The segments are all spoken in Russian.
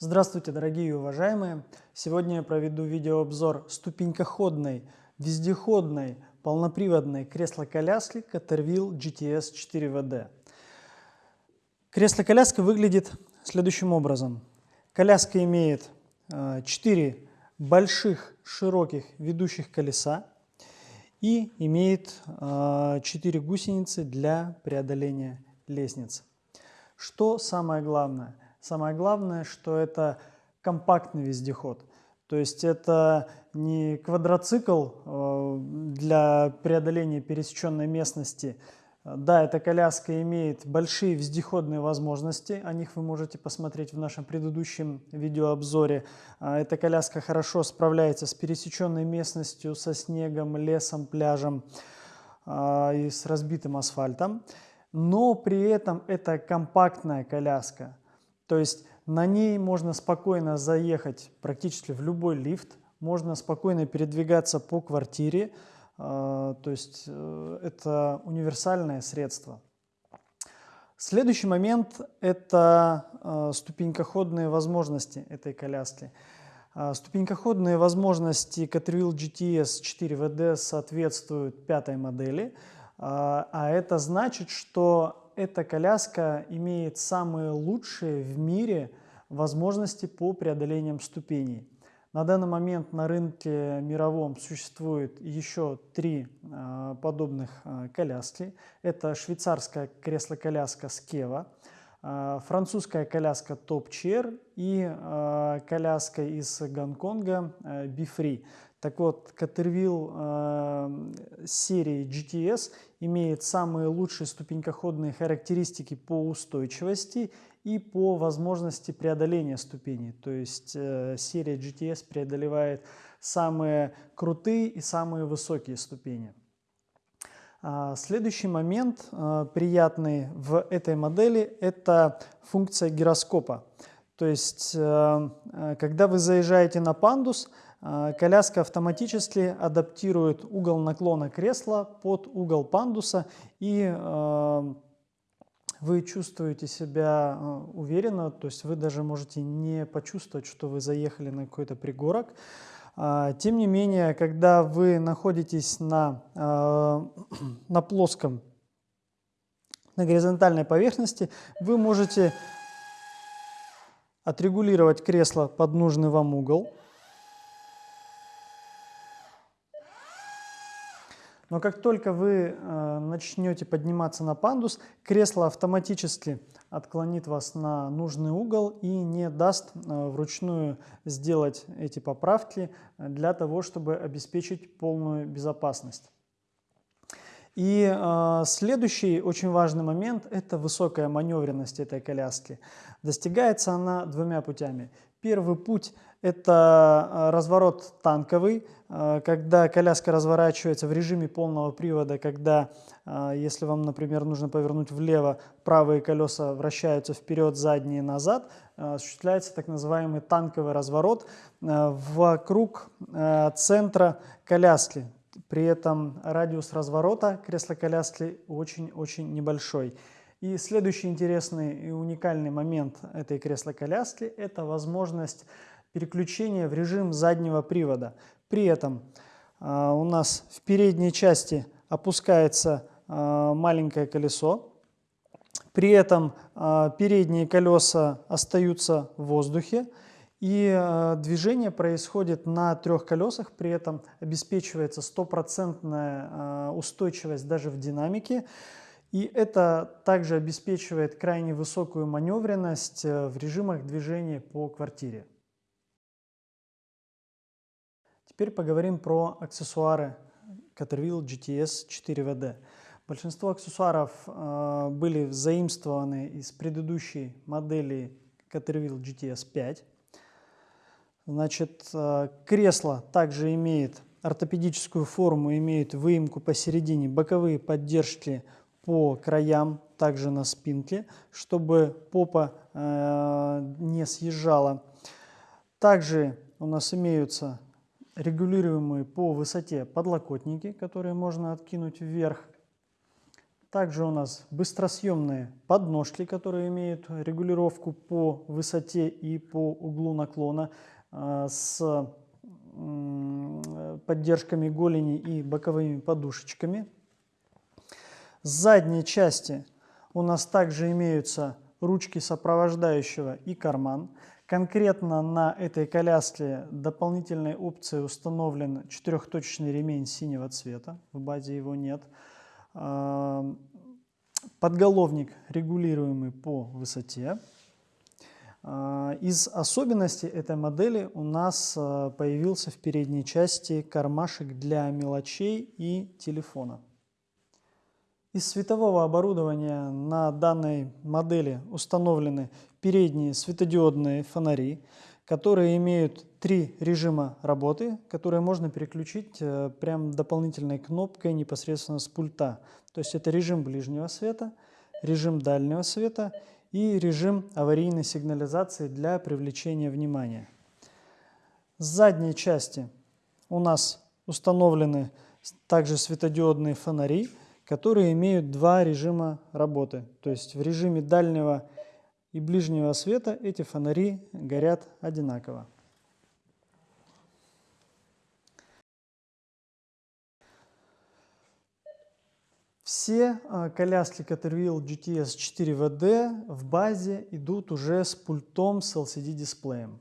Здравствуйте, дорогие и уважаемые! Сегодня я проведу видеообзор ступенькоходной, вездеходной, полноприводной кресло-коляски Caterwheel GTS 4WD. Кресло-коляска выглядит следующим образом. Коляска имеет 4 э, больших широких ведущих колеса и имеет 4 э, гусеницы для преодоления лестницы. Что самое главное? Самое главное, что это компактный вездеход. То есть это не квадроцикл э, для преодоления пересеченной местности. Да, эта коляска имеет большие вездеходные возможности, о них вы можете посмотреть в нашем предыдущем видеообзоре. А эта коляска хорошо справляется с пересеченной местностью, со снегом, лесом, пляжем а, и с разбитым асфальтом но при этом это компактная коляска. То есть на ней можно спокойно заехать практически в любой лифт, можно спокойно передвигаться по квартире, а, то есть э, это универсальное средство. Следующий момент – это а, ступенькоходные возможности этой коляски. А, ступенькоходные возможности Caterwheel GTS 4WD соответствуют пятой модели – а, а это значит, что эта коляска имеет самые лучшие в мире возможности по преодолениям ступеней. На данный момент на рынке мировом существует еще три а, подобных а, коляски. Это швейцарская кресло-коляска Skeva, французская коляска Top Chair и коляска из Гонконга Bifree. Так вот, Caterwheel э, серии GTS имеет самые лучшие ступенькоходные характеристики по устойчивости и по возможности преодоления ступеней. То есть э, серия GTS преодолевает самые крутые и самые высокие ступени. А, следующий момент э, приятный в этой модели – это функция гироскопа. То есть, э, э, когда вы заезжаете на пандус – коляска автоматически адаптирует угол наклона кресла под угол пандуса, и а, вы чувствуете себя а, уверенно, то есть вы даже можете не почувствовать, что вы заехали на какой-то пригорок. Тем не менее, когда вы находитесь на, на плоском, на горизонтальной поверхности, вы можете отрегулировать кресло под нужный вам угол. Но как только вы э, начнете подниматься на пандус, кресло автоматически отклонит вас на нужный угол и не даст э, вручную сделать эти поправки для того, чтобы обеспечить полную безопасность. И э, следующий очень важный момент – это высокая маневренность этой коляски. Достигается она двумя путями. Первый путь – это э, разворот танковый, э, когда коляска разворачивается в режиме полного привода, когда, э, если вам, например, нужно повернуть влево, правые колеса вращаются вперед, задние назад, осуществляется так называемый танковый разворот вокруг центра коляски. При этом радиус разворота кресла-коляски очень-очень небольшой. И следующий интересный и уникальный момент этой кресла-коляски – это возможность переключения в режим заднего привода. При этом э, у нас в передней части опускается э, маленькое колесо, при этом э, передние колеса остаются в воздухе, и движение происходит на трех колесах, при этом обеспечивается стопроцентная устойчивость даже в динамике. И это также обеспечивает крайне высокую маневренность э, в режимах движения по квартире. Теперь поговорим про аксессуары Caterwheel GTS 4WD. Большинство аксессуаров э, были заимствованы из предыдущей модели Caterwheel GTS 5. Значит, э, кресло также имеет ортопедическую форму, имеет выемку посередине, боковые поддержки по краям, также на спинке, чтобы попа э, не съезжала. Также у нас имеются регулируемые по высоте подлокотники, которые можно откинуть вверх. Также у нас быстросъемные подножки, которые имеют регулировку по высоте и по углу наклона э, с поддержками голени и боковыми подушечками. С задней части у нас также имеются ручки сопровождающего и карман. Конкретно на этой коляске дополнительной опцией установлен четырехточечный ремень синего цвета, в базе его нет. Подголовник регулируемый по высоте. Из особенностей этой модели у нас а, появился в передней части кармашек для мелочей и телефона. Из светового оборудования на данной модели установлены передние светодиодные фонари, которые имеют три режима работы, которые можно переключить э, прям дополнительной кнопкой непосредственно с пульта. То есть это режим ближнего света, режим дальнего света и режим аварийной сигнализации для привлечения внимания. С задней части у нас установлены также светодиодные фонари, которые имеют два режима работы. То есть в режиме дальнего и ближнего света эти фонари горят одинаково. Все а, коляски Caterwheel GTS 4WD в базе идут уже с пультом с LCD-дисплеем.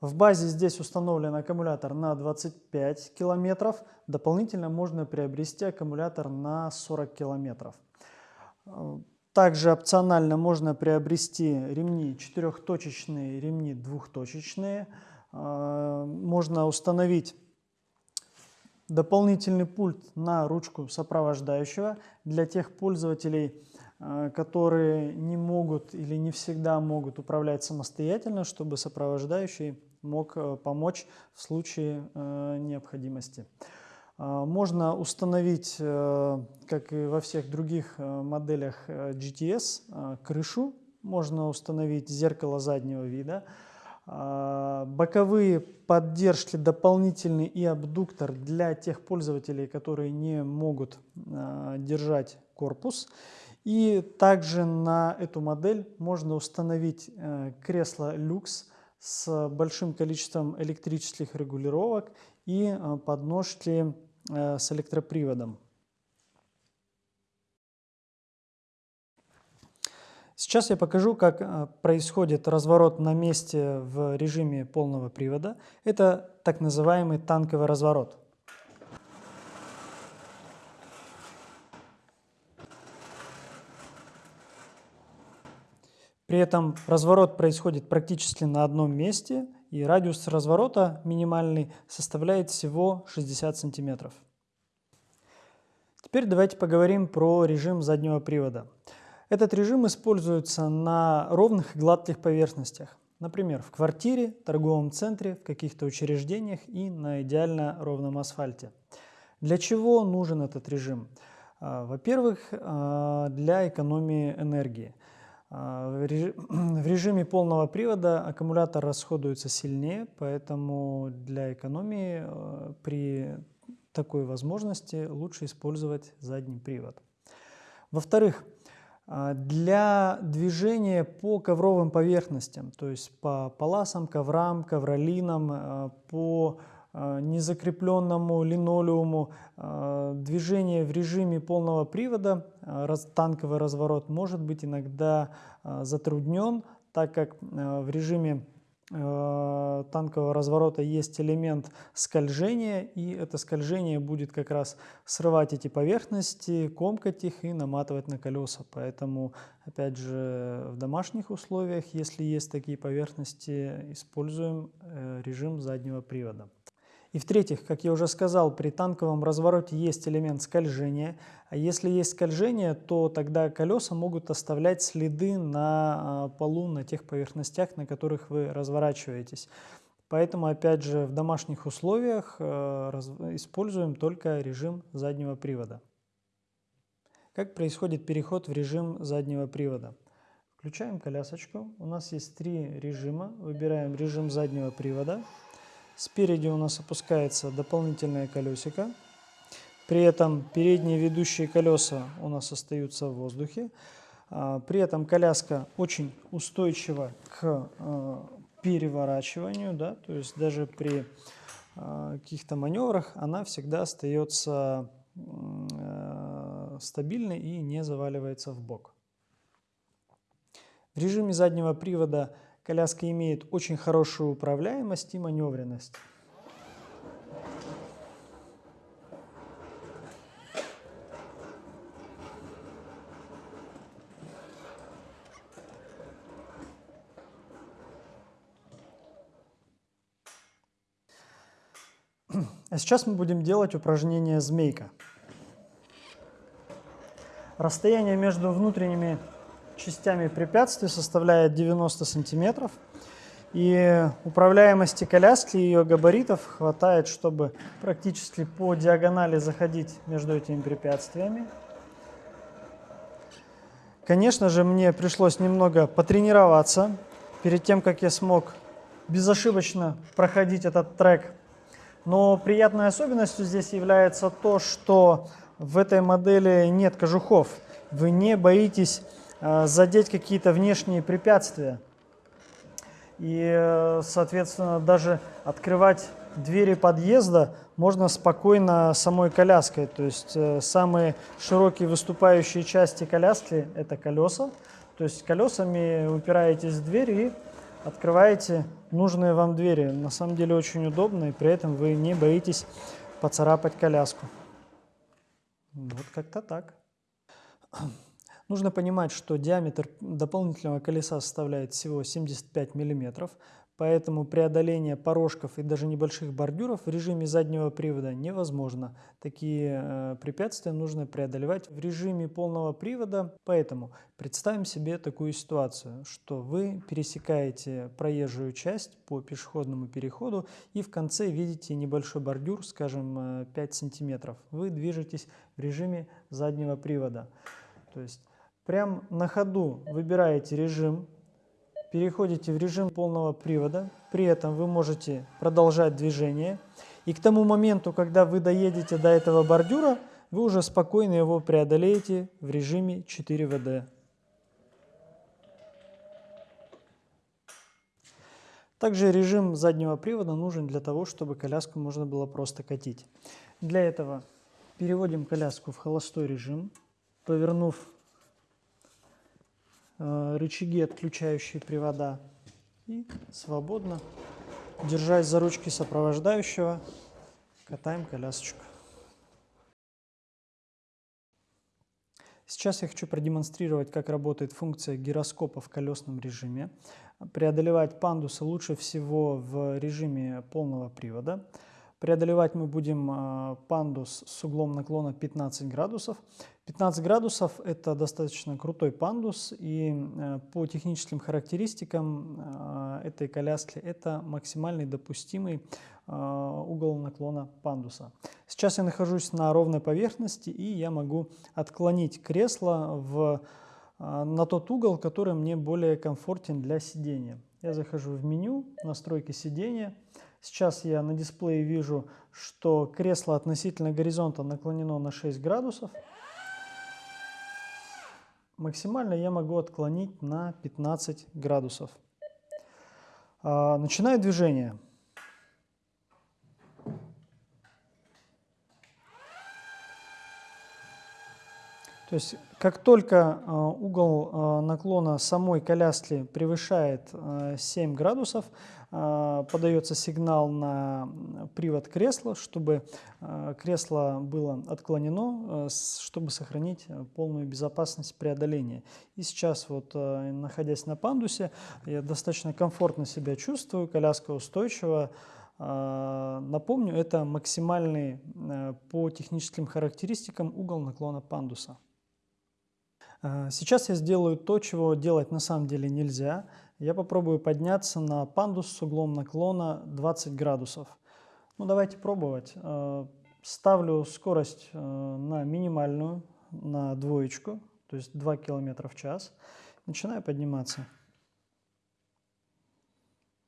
В базе здесь установлен аккумулятор на 25 километров. Дополнительно можно приобрести аккумулятор на 40 километров. Также опционально можно приобрести ремни четырехточечные, ремни двухточечные. А, можно установить дополнительный пульт на ручку сопровождающего для тех пользователей, Э, которые не могут или не всегда могут управлять самостоятельно, чтобы сопровождающий мог э, помочь в случае э, необходимости. Можно установить, как и во всех других моделях GTS, крышу, можно установить зеркало заднего вида, боковые поддержки дополнительный и абдуктор для тех пользователей, которые не могут держать корпус. И также на эту модель можно установить э, кресло люкс с большим количеством электрических регулировок и э, подножки э, с электроприводом. Сейчас я покажу, как происходит разворот на месте в режиме полного привода. Это так называемый танковый разворот. При этом разворот происходит практически на одном месте, и радиус разворота минимальный составляет всего 60 сантиметров. Теперь давайте поговорим про режим заднего привода. Этот режим используется на ровных и гладких поверхностях. Например, в квартире, торговом центре, в каких-то учреждениях и на идеально ровном асфальте. Для чего нужен этот режим? А, во-первых, а, для экономии энергии. А, в режиме полного привода аккумулятор расходуется сильнее, поэтому для экономии э, при такой возможности лучше использовать задний привод. Во-вторых, а, для движения по ковровым поверхностям, то есть по паласам, коврам, ковролинам, э, по Э, незакрепленному линолеуму движение в режиме полного привода, э, танковый разворот может быть иногда затруднен, так как в режиме танкового разворота есть элемент скольжения, и это скольжение будет как раз срывать эти поверхности, комкать их и наматывать на колеса. Поэтому, опять же, в домашних условиях, если есть такие поверхности, используем режим заднего привода. И в-третьих, как я уже сказал, при танковом развороте есть элемент скольжения. А если есть скольжение, то тогда колеса могут оставлять следы на а, полу, на тех поверхностях, на которых вы разворачиваетесь. Поэтому, опять же, в домашних условиях э, используем только режим заднего привода. Как происходит переход в режим заднего привода? Включаем колясочку. У нас есть три режима. Выбираем режим заднего привода. Спереди у нас опускается дополнительное колесико. При этом передние ведущие колеса у нас остаются в воздухе. А, при этом коляска очень устойчива к а, переворачиванию, да, то есть даже при а, каких-то маневрах она всегда остается стабильной и не заваливается в бок. В режиме заднего привода коляска имеет очень хорошую управляемость и маневренность. А сейчас мы будем делать упражнение «Змейка». Расстояние между внутренними частями препятствий составляет 90 сантиметров. И управляемости коляски и ее габаритов хватает, чтобы практически по диагонали заходить между этими препятствиями. Конечно же, мне пришлось немного потренироваться перед тем, как я смог безошибочно проходить этот трек но приятной особенностью здесь является то, что в этой модели нет кожухов. Вы не боитесь задеть какие-то внешние препятствия. И, э, соответственно, даже открывать двери подъезда можно спокойно самой коляской. То есть э, самые широкие выступающие части коляски – это колеса. То есть колесами упираетесь в дверь и открываете нужные вам двери. На самом деле очень удобно, и при этом вы не боитесь поцарапать коляску. Вот как-то так. Нужно понимать, что диаметр дополнительного колеса составляет всего 75 миллиметров. Поэтому преодоление порожков и даже небольших бордюров в режиме заднего привода невозможно. Такие э, препятствия нужно преодолевать в режиме полного привода. Поэтому представим себе такую ситуацию, что вы пересекаете проезжую часть по пешеходному переходу и в конце видите небольшой бордюр, скажем, 5 э, сантиметров. Вы движетесь в режиме заднего привода. То есть прям на ходу выбираете режим переходите в режим полного привода, при этом вы можете продолжать движение. И к тому моменту, когда вы доедете до этого бордюра, вы уже спокойно его преодолеете в режиме 4 ВД. Также режим заднего привода нужен для того, чтобы коляску можно было просто катить. Для этого переводим коляску в холостой режим, повернув рычаги, отключающие привода. И свободно, держась за ручки сопровождающего, катаем колясочку. Сейчас я хочу продемонстрировать, как работает функция гироскопа в колесном режиме. Преодолевать пандусы лучше всего в режиме полного привода. Преодолевать мы будем э, пандус с углом наклона 15 градусов. 15 градусов – это достаточно крутой пандус, и э, по техническим характеристикам э, этой коляски это максимальный допустимый угол наклона пандуса. Сейчас я нахожусь на ровной поверхности, и я могу отклонить кресло в, на тот угол, который мне более комфортен для сидения. Я захожу в меню, настройки сидения – Сейчас я на дисплее вижу, что кресло относительно горизонта наклонено на 6 градусов. Максимально я могу отклонить на 15 градусов. А, начинаю движение. То есть, как только а, угол а, наклона самой коляски превышает 7 градусов, а, подается сигнал на привод кресла, чтобы кресло было отклонено, чтобы сохранить полную безопасность преодоления. И сейчас, вот, находясь на пандусе, я достаточно комфортно себя чувствую, коляска устойчива. Напомню, это максимальный по техническим характеристикам угол наклона пандуса. Сейчас я сделаю то, чего делать на самом деле нельзя – я попробую подняться на пандус с углом наклона 20 градусов. Ну, давайте пробовать. Э, ставлю скорость э, на минимальную, на двоечку, то есть 2 км в час. Начинаю подниматься.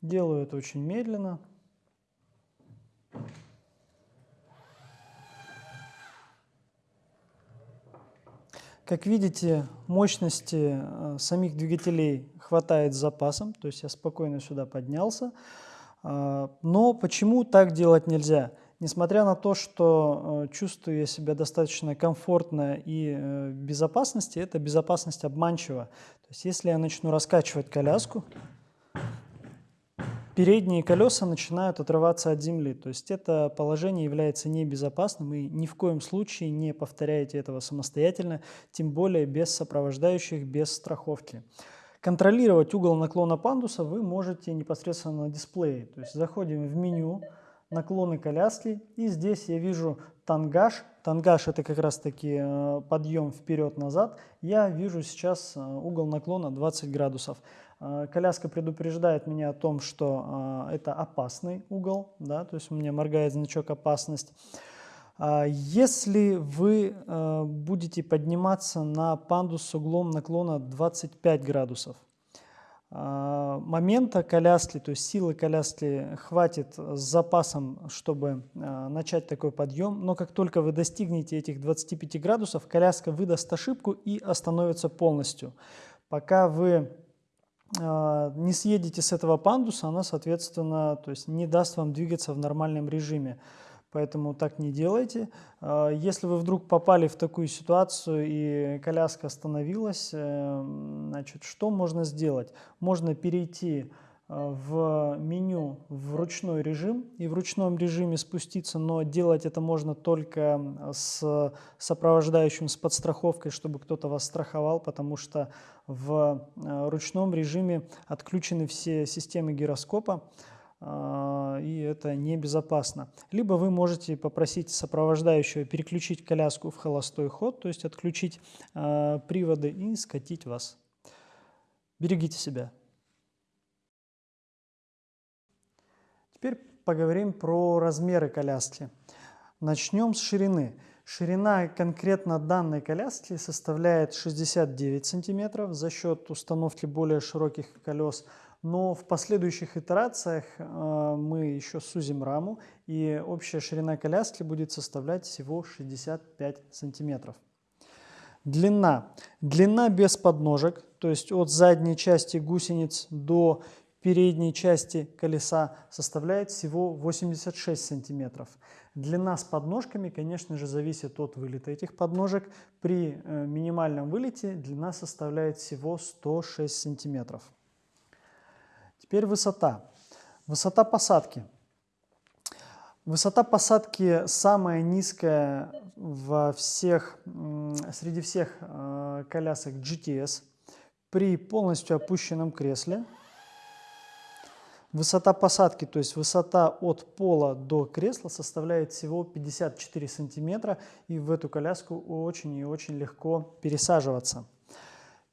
Делаю это очень медленно. Как видите, мощности э, самих двигателей хватает с запасом, то есть я спокойно сюда поднялся. А, но почему так делать нельзя? Несмотря на то, что э, чувствую я себя достаточно комфортно и э, в безопасности, эта безопасность обманчива. То есть если я начну раскачивать коляску, передние колеса начинают отрываться от земли. То есть это положение является небезопасным и ни в коем случае не повторяйте этого самостоятельно, тем более без сопровождающих, без страховки. Контролировать угол наклона пандуса вы можете непосредственно на дисплее. То есть заходим в меню, наклоны коляски. И здесь я вижу тангаж. Тангаж это как раз таки э, подъем вперед-назад. Я вижу сейчас э, угол наклона 20 градусов. Э, коляска предупреждает меня о том, что это опасный угол, да, то есть у меня моргает значок опасность. Если вы будете подниматься на пандус с углом наклона 25 градусов, а, момента коляски, то есть силы коляски хватит с запасом, чтобы а, начать такой подъем, но как только вы достигнете этих 25 градусов, коляска выдаст ошибку и остановится полностью. Пока вы а, не съедете с этого пандуса, она, соответственно, то есть не даст вам двигаться в нормальном режиме поэтому так не делайте. А, если вы вдруг попали в такую ситуацию и коляска остановилась, э, значит, что можно сделать? Можно перейти э, в меню в ручной режим и в ручном режиме спуститься, но делать это можно только с сопровождающим, с подстраховкой, чтобы кто-то вас страховал, потому что в э, ручном режиме отключены все системы гироскопа, а, и это небезопасно. Либо вы можете попросить сопровождающего переключить коляску в холостой ход, то есть отключить приводы и скатить вас. Берегите себя. Теперь поговорим про размеры коляски. Начнем с ширины. Ширина конкретно данной коляски составляет 69 сантиметров за счет установки более широких колес – но в последующих итерациях э, мы еще сузим раму, и общая ширина коляски будет составлять всего 65 сантиметров. Длина. Длина без подножек, то есть от задней части гусениц до передней части колеса составляет всего 86 сантиметров. Длина с подножками, конечно же, зависит от вылета этих подножек. При э, минимальном вылете длина составляет всего 106 сантиметров. Теперь высота. Высота посадки. Высота посадки самая низкая во всех, среди всех э, колясок GTS при полностью опущенном кресле. Высота посадки, то есть высота от пола до кресла составляет всего 54 сантиметра, и в эту коляску очень и очень легко пересаживаться.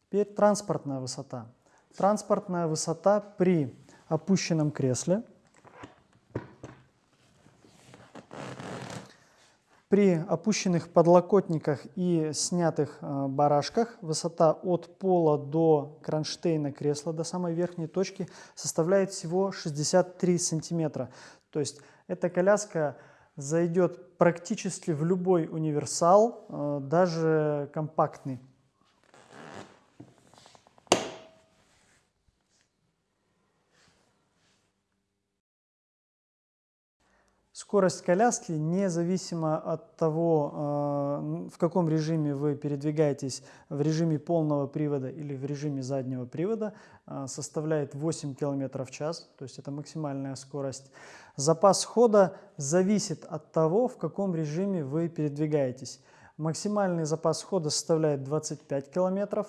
Теперь транспортная высота. Транспортная высота при опущенном кресле. При опущенных подлокотниках и снятых э, барашках высота от пола до кронштейна кресла, до самой верхней точки, составляет всего 63 сантиметра. То есть эта коляска зайдет практически в любой универсал, э, даже компактный. Скорость коляски независимо от того, э, в каком режиме вы передвигаетесь, в режиме полного привода или в режиме заднего привода, э, составляет 8 км в час, то есть это максимальная скорость. Запас хода зависит от того, в каком режиме вы передвигаетесь. Максимальный запас хода составляет 25 километров.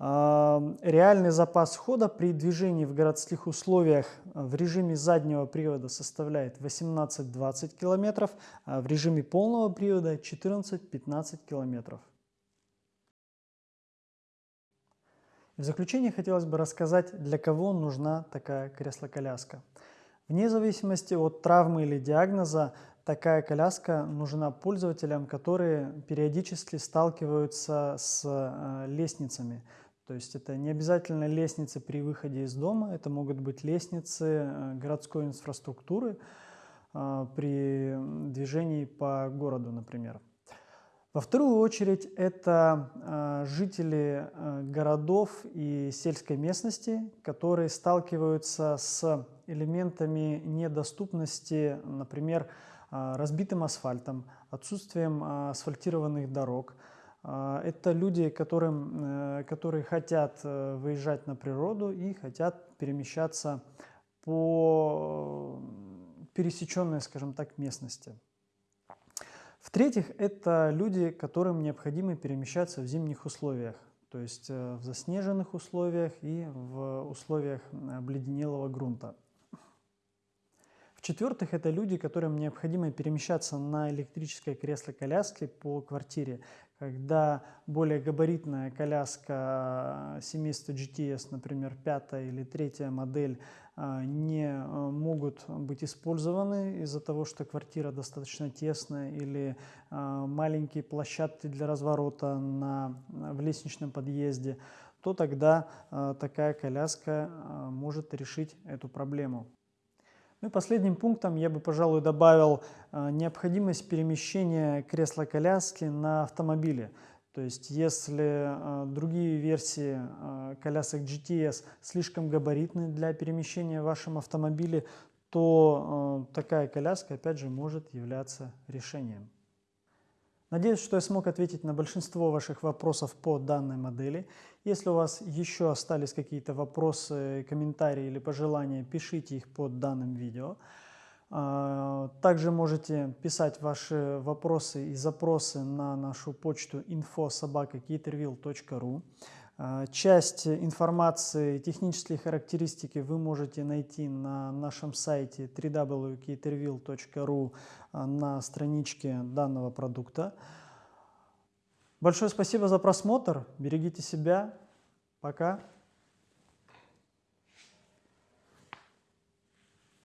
Реальный запас хода при движении в городских условиях э, в режиме заднего привода составляет 18-20 км, а в режиме полного привода 14-15 км. В заключение хотелось бы рассказать, для кого нужна такая кресло-коляска. Вне зависимости от травмы или диагноза, такая коляска нужна пользователям, которые периодически сталкиваются с э, лестницами. То есть это не обязательно лестницы при выходе из дома, это могут быть лестницы э, городской инфраструктуры э, при движении по городу, например. Во вторую очередь это э, жители городов и сельской местности, которые сталкиваются с элементами недоступности, например, разбитым асфальтом, отсутствием асфальтированных дорог. Э, это люди, которым, э, которые хотят э, выезжать на природу и хотят перемещаться по пересеченной, скажем так, местности. В-третьих, это люди, которым необходимо перемещаться в зимних условиях, то есть э, в заснеженных условиях и в условиях обледенелого грунта. В-четвертых, это люди, которым необходимо перемещаться на электрической кресло-коляске по квартире, когда более габаритная коляска семейства GTS, например, пятая или третья модель, а, не а, могут быть использованы из-за того, что квартира достаточно тесная или маленькие площадки для разворота на, в лестничном подъезде, то тогда такая коляска может решить эту проблему. Ну и последним пунктом я бы, пожалуй, добавил э, необходимость перемещения кресла-коляски на автомобиле. То есть если э, другие версии э, колясок GTS слишком габаритны для перемещения в вашем автомобиле, то такая коляска, опять же, может являться решением. Надеюсь, что я смог ответить на большинство ваших вопросов по данной модели. Если у вас еще остались какие-то вопросы, комментарии или пожелания, пишите их под данным видео. А, также можете писать ваши вопросы и запросы на нашу почту info.sobaka.caterville.ru. А, часть информации, технические характеристики вы можете найти на нашем сайте www.caterville.ru а, на страничке данного продукта. Большое спасибо за просмотр. Берегите себя. Пока.